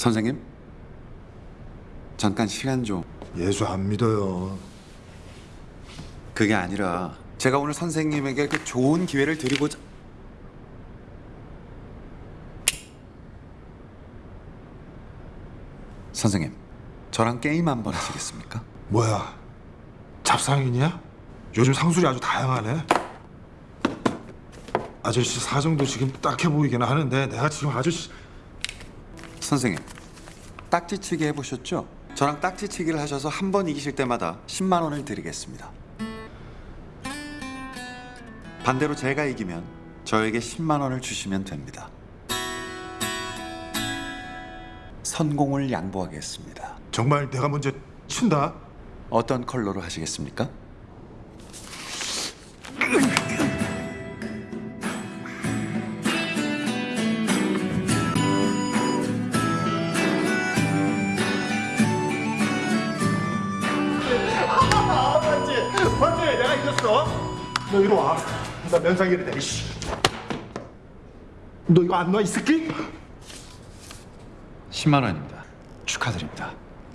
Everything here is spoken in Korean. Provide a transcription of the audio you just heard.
선생님 잠깐 시간 좀 예수 안 믿어요. 그게 아니라 제가 오늘 선생님에게 그 좋은 기회를 드리고자 선생님 저랑 게임 한 번 하시겠습니까? 뭐야? 잡상인이야? 요즘 상술이 아주 다양하네. 아저씨 사정도 지금 딱해 보이긴 하는데 내가 지금 아저씨 선생님 딱지치기 해보셨죠? 저랑 딱지치기를 하셔서 한 번 이기실 때마다 10만 원을 드리겠습니다 반대로 제가 이기면 저에게 10만 원을 주시면 됩니다 선공을 양보하겠습니다 정말 내가 먼저 친다. 어떤 컬러로 하시겠습니까? 맞지? 맞지? 내가 이겼어. 너 이리 와. 나 면상이래 이씨. 너 이거 안 놔 이 새끼? 10만 원입니다 축하드립니다